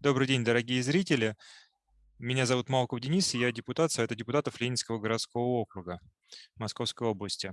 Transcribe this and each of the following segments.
Добрый день, дорогие зрители. Меня зовут Малков Денис, и я депутат Совета депутатов Ленинского городского округа Московской области.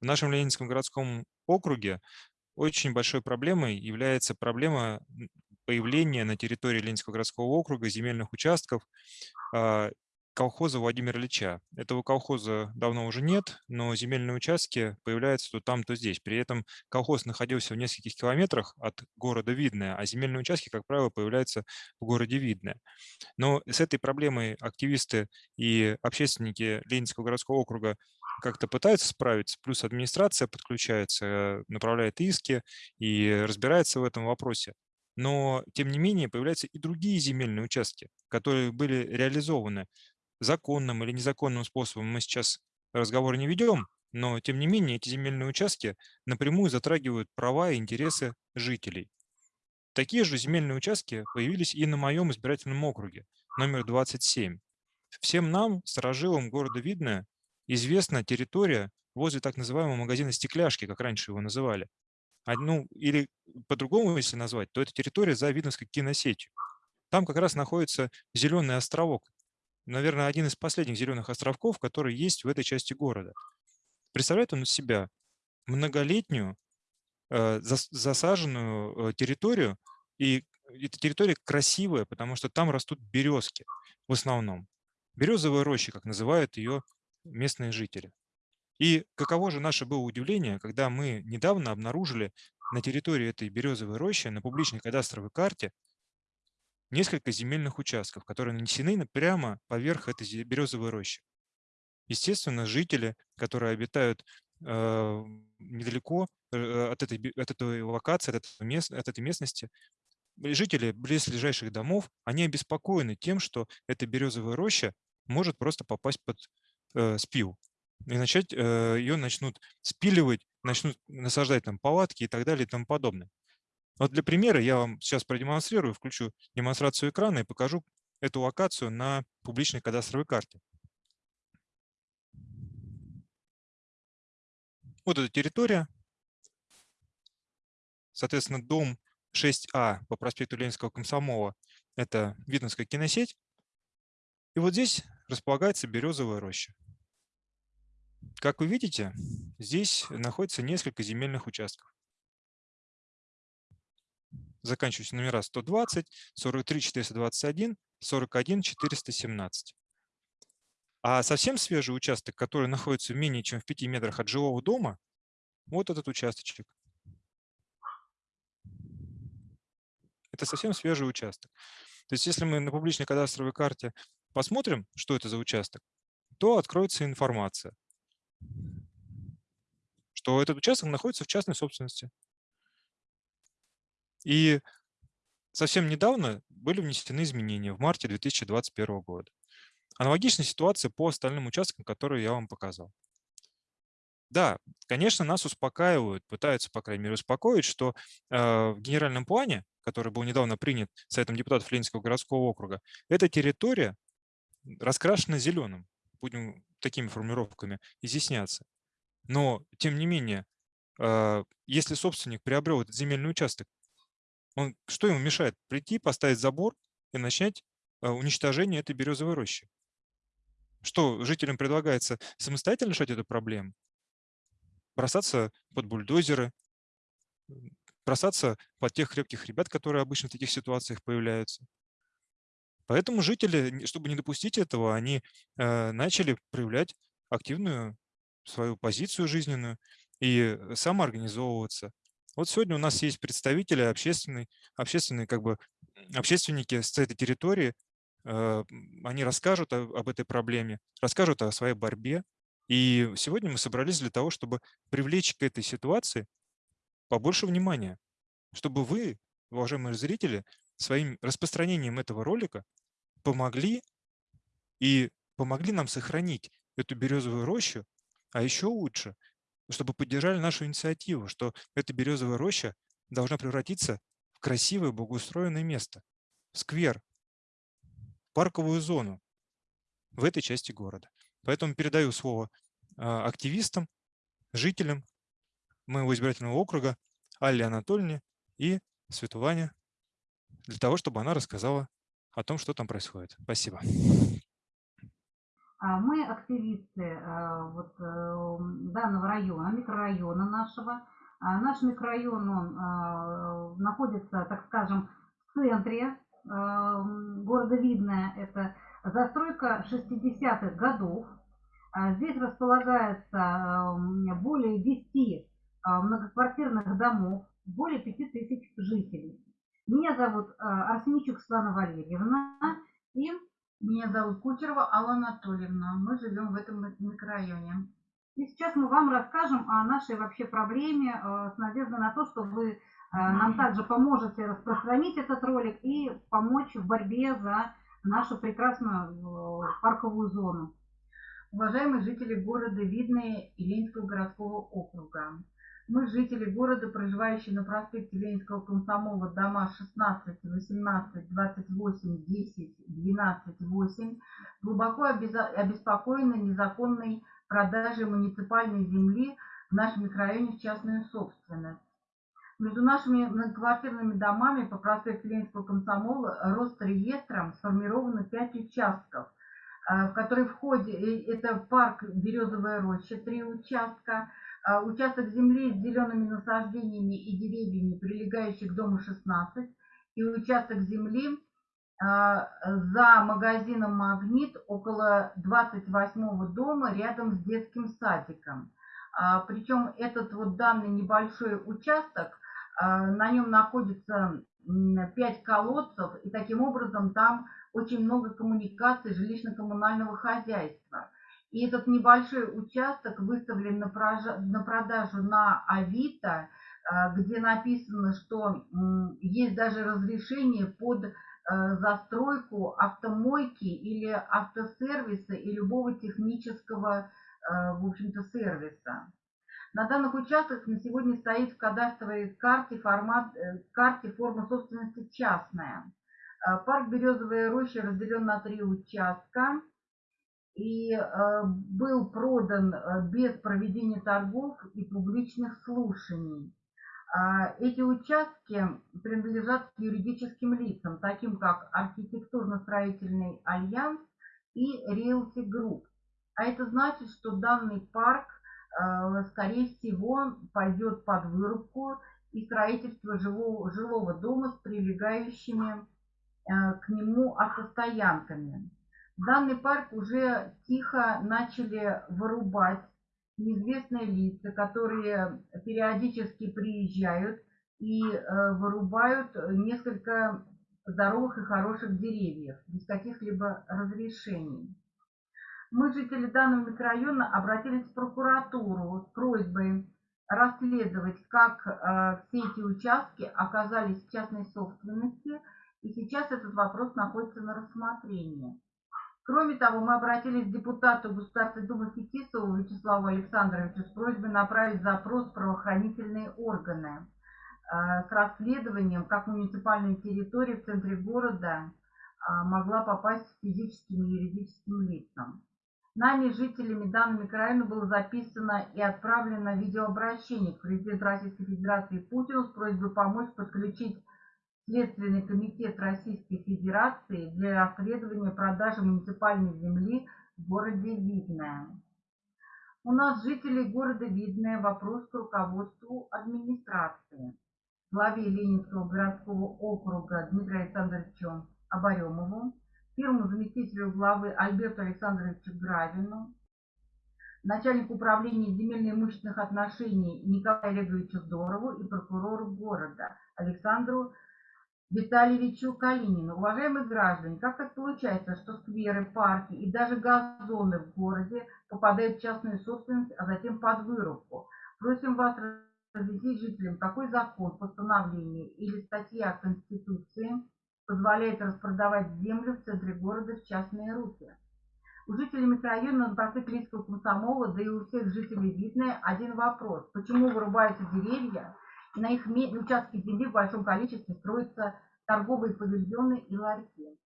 В нашем Ленинском городском округе очень большой проблемой является проблема появления на территории Ленинского городского округа земельных участков а, колхоза Владимира Ильича. Этого колхоза давно уже нет, но земельные участки появляются то там, то здесь. При этом колхоз находился в нескольких километрах от города Видное, а земельные участки, как правило, появляются в городе Видное. Но с этой проблемой активисты и общественники Ленинского городского округа как-то пытаются справиться, плюс администрация подключается, направляет иски и разбирается в этом вопросе. Но, тем не менее, появляются и другие земельные участки, которые были реализованы законным или незаконным способом мы сейчас разговор не ведем, но тем не менее эти земельные участки напрямую затрагивают права и интересы жителей. Такие же земельные участки появились и на моем избирательном округе, номер 27. Всем нам, сторожилам города Видное, известна территория возле так называемого магазина «Стекляшки», как раньше его называли. Ну, или по-другому, если назвать, то это территория за Видновской киносетью. Там как раз находится зеленый островок, наверное, один из последних зеленых островков, который есть в этой части города. Представляет он из себя многолетнюю э, засаженную э, территорию, и эта территория красивая, потому что там растут березки в основном. Березовая роща, как называют ее местные жители. И каково же наше было удивление, когда мы недавно обнаружили на территории этой березовой рощи на публичной кадастровой карте несколько земельных участков, которые нанесены прямо поверх этой березовой рощи. Естественно, жители, которые обитают э, недалеко э, от, этой, от этой локации, от, этого мест, от этой местности, жители близлежащих домов, они обеспокоены тем, что эта березовая роща может просто попасть под э, спил. И начать, э, ее начнут спиливать, начнут насаждать там палатки и так далее и тому подобное. Вот для примера я вам сейчас продемонстрирую, включу демонстрацию экрана и покажу эту локацию на публичной кадастровой карте. Вот эта территория. Соответственно, дом 6А по проспекту Ленинского комсомола – это Видновская киносеть. И вот здесь располагается березовая роща. Как вы видите, здесь находится несколько земельных участков заканчивающие номера 120, 43 421, 41 417. А совсем свежий участок, который находится менее чем в 5 метрах от жилого дома, вот этот участочек. Это совсем свежий участок. То есть если мы на публичной кадастровой карте посмотрим, что это за участок, то откроется информация, что этот участок находится в частной собственности. И совсем недавно были внесены изменения в марте 2021 года. Аналогичная ситуация по остальным участкам, которые я вам показал. Да, конечно, нас успокаивают, пытаются, по крайней мере, успокоить, что э, в генеральном плане, который был недавно принят Советом депутатов Ленинского городского округа, эта территория раскрашена зеленым, будем такими формулировками изъясняться. Но, тем не менее, э, если собственник приобрел этот земельный участок он, что ему мешает? Прийти, поставить забор и начать а, уничтожение этой березовой рощи. Что жителям предлагается самостоятельно решать эту проблему? Бросаться под бульдозеры, бросаться под тех крепких ребят, которые обычно в таких ситуациях появляются. Поэтому жители, чтобы не допустить этого, они э, начали проявлять активную свою позицию жизненную и самоорганизовываться. Вот сегодня у нас есть представители общественной, общественные, как бы, общественники с этой территории. Э, они расскажут об этой проблеме, расскажут о своей борьбе. И сегодня мы собрались для того, чтобы привлечь к этой ситуации побольше внимания, чтобы вы, уважаемые зрители, своим распространением этого ролика помогли и помогли нам сохранить эту березовую рощу, а еще лучше чтобы поддержали нашу инициативу, что эта березовая роща должна превратиться в красивое, благоустроенное место, в сквер, парковую зону в этой части города. Поэтому передаю слово а, активистам, жителям моего избирательного округа Алле Анатольевне и Светлане для того, чтобы она рассказала о том, что там происходит. Спасибо. А, мы активисты э, вот, э, данного района, микрорайона нашего. А, наш микрорайон он э, находится, так скажем, в центре города Видное. Это застройка 60-х годов. А, здесь располагается более 10 многоквартирных домов, более 5000 жителей. Меня зовут Арсеничук Светлана Валерьевна. И меня зовут Кучерова Алла Анатольевна. Мы живем в этом микрорайоне. И сейчас мы вам расскажем о нашей вообще проблеме э, с надеждой на то, что вы э, нам также поможете распространить этот ролик и помочь в борьбе за нашу прекрасную э, парковую зону. Уважаемые жители города Видное и Ленинского городского округа, мы, жители города, проживающие на проспекте Ленинского комсомола, дома 16, 18, 28, 10, 12, 8, глубоко обеспокоены незаконной продажей муниципальной земли в нашем микрорайоне в частную собственность. Между нашими многоквартирными домами по проспекту Ленинского комсомола Росреестром сформировано 5 участков, э, в которые входят, э, это парк Березовая роща, 3 участка, участок земли с зелеными насаждениями и деревьями, прилегающих к дому 16, и участок земли а, за магазином «Магнит» около 28 дома рядом с детским садиком. А, причем этот вот данный небольшой участок, на нем находится 5 колодцев, и таким образом там очень много коммуникаций жилищно-коммунального хозяйства. И этот небольшой участок выставлен на, продажу на Авито, а, где написано, что есть даже разрешение под э, застройку автомойки или автосервиса и любого технического, э, в общем-то, сервиса. На данных участках на сегодня стоит в кадастровой карте, формат, э, карте форма собственности частная. Парк Березовая роща разделен на три участка и э, был продан э, без проведения торгов и публичных слушаний. А, эти участки принадлежат юридическим лицам, таким как архитектурно-строительный альянс и Realty Group. А это значит, что данный парк, э, скорее всего, пойдет под вырубку и строительство жилого, жилого дома с прилегающими к нему автостоянками. Данный парк уже тихо начали вырубать неизвестные лица, которые периодически приезжают и э, вырубают несколько здоровых и хороших деревьев без каких-либо разрешений. Мы, жители данного микрорайона, обратились в прокуратуру с просьбой расследовать, как э, все эти участки оказались в частной собственности, и сейчас этот вопрос находится на рассмотрении. Кроме того, мы обратились к депутату Государственной Думы Фетисову Вячеславу Александровичу с просьбой направить запрос в правоохранительные органы э, с расследованием, как муниципальная территория в центре города э, могла попасть физическим и юридическим лицам. Нами, жителями данного микрорайона, было записано и отправлено видеообращение к президенту Российской Федерации Путину с просьбой помочь подключить Следственный комитет Российской Федерации для расследования продажи муниципальной земли в городе Видное. У нас жители города Видное вопрос к руководству администрации. Главе Ленинского городского округа Дмитрию Александровичу Оборемову, первому заместителю главы Альберту Александровичу Гравину, начальнику управления земельно-имущественных отношений Николаю Олеговичу Здорову и прокурору города Александру Витальевичу Калинину. Уважаемые граждане, как так получается, что скверы, парки и даже газоны в городе попадают в частную собственность, а затем под вырубку? Просим вас разъяснить жителям, какой закон, постановление или статья Конституции позволяет распродавать землю в центре города в частные руки. У жителей микрорайона на проспекте Лийского комсомола, да и у всех жителей Видное один вопрос. Почему вырубаются деревья, на их участке земли в большом количестве строятся торговые павильоны и ларьки.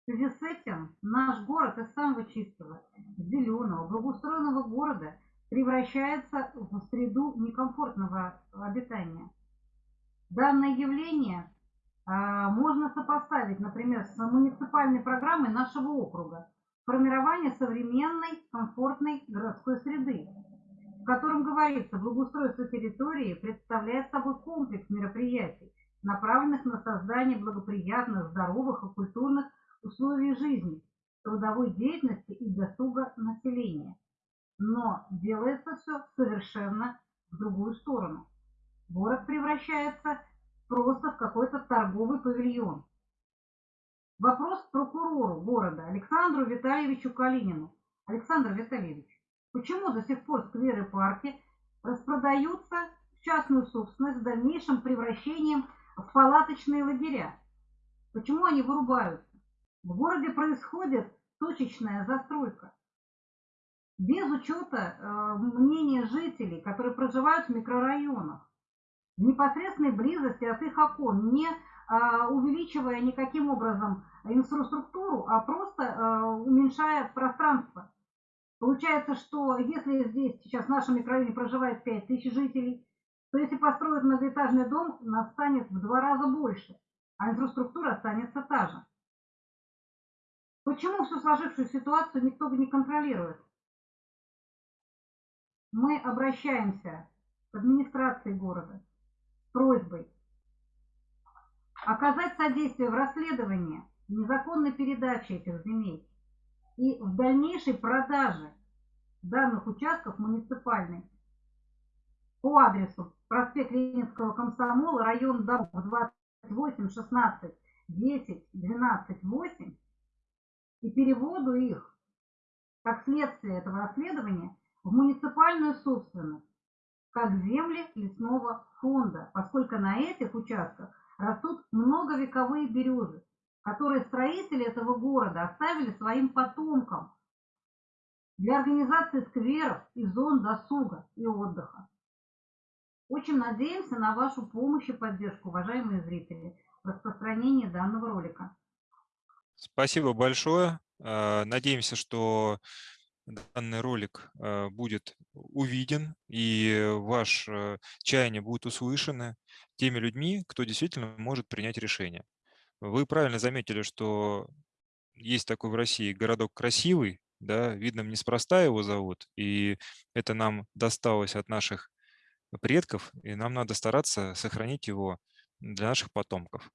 В связи с этим наш город из самого чистого, зеленого, благоустроенного города превращается в среду некомфортного обитания. Данное явление а, можно сопоставить, например, с муниципальной программой нашего округа формирование современной, комфортной городской среды, в котором говорится, благоустройство территории представляет собой комплекс мероприятий, направленных на создание благоприятных, здоровых и культурных условий жизни, трудовой деятельности и досуга населения. Но делается все совершенно в другую сторону. Город превращается просто в какой-то торговый павильон. Вопрос прокурору города Александру Витальевичу Калинину. Александр Витальевич, почему до сих пор скверы парки распродаются в частную собственность с дальнейшим превращением в палаточные лагеря? Почему они вырубаются? В городе происходит точечная застройка. Без учета э, мнения жителей, которые проживают в микрорайонах, в непосредственной близости от их окон, не э, увеличивая никаким образом инфраструктуру, а просто э, уменьшая пространство. Получается, что если здесь сейчас в нашем микрорайоне проживает 5 тысяч жителей, то если построить многоэтажный дом, нас станет в два раза больше, а инфраструктура останется та же. Почему всю сложившуюся ситуацию никто не контролирует? Мы обращаемся к администрации города с просьбой оказать содействие в расследовании незаконной передачи этих земель и в дальнейшей продаже данных участков муниципальной по адресу проспект Ленинского комсомола, район дорог 28, 16, 10, 12, 8 и переводу их, как следствие этого расследования, в муниципальную собственность, как земли лесного фонда, поскольку на этих участках растут многовековые березы, которые строители этого города оставили своим потомкам для организации скверов и зон досуга и отдыха. Очень надеемся на вашу помощь и поддержку, уважаемые зрители, в распространении данного ролика. Спасибо большое. А, надеемся, что данный ролик а, будет увиден и ваш э, чаяние будет услышаны теми людьми, кто действительно может принять решение. Вы правильно заметили, что есть такой в России городок красивый, да, видно, неспроста его зовут, и это нам досталось от наших предков, и нам надо стараться сохранить его для наших потомков.